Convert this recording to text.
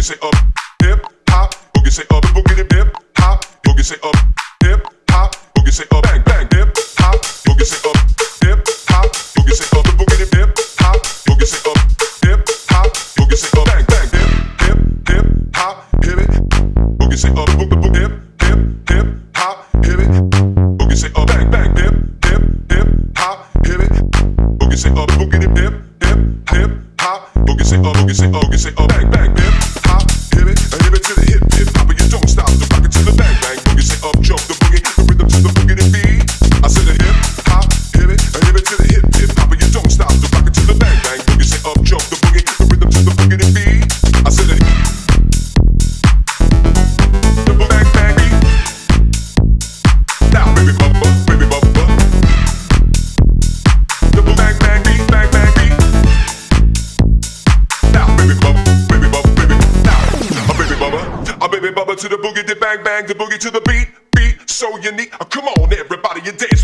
boogie say up, hip hop, boogie say up, boogie the hip hop, boogie say up, hip hop, boogie say up, bang bang hip hop, boogie say up, hip hop, boogie say up, boogie the hip hop, boogie say up, hip hop, boogie say up, bang bang hip hip hip hop, hit it, boogie say up, boogie boogie hip hip hip hop, hit it, boogie say up, bang bang hip hip hip hop, hit it, boogie say up, boogie the hip hip hop, boogie say up, boogie say up, boogie say up, bang bang hip to the boogie, the bang bang, the boogie to the beat, beat so unique. Uh, come on, everybody, you dance